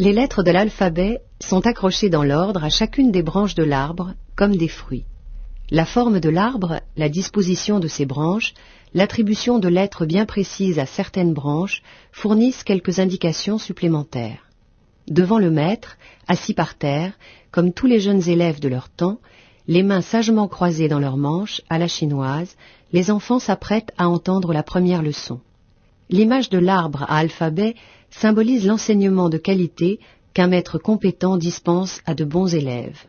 Les lettres de l'alphabet sont accrochées dans l'ordre à chacune des branches de l'arbre, comme des fruits. La forme de l'arbre, la disposition de ses branches, l'attribution de lettres bien précises à certaines branches fournissent quelques indications supplémentaires. Devant le maître, assis par terre, comme tous les jeunes élèves de leur temps, les mains sagement croisées dans leurs manches, à la chinoise, les enfants s'apprêtent à entendre la première leçon. L'image de l'arbre à alphabet symbolise l'enseignement de qualité qu'un maître compétent dispense à de bons élèves.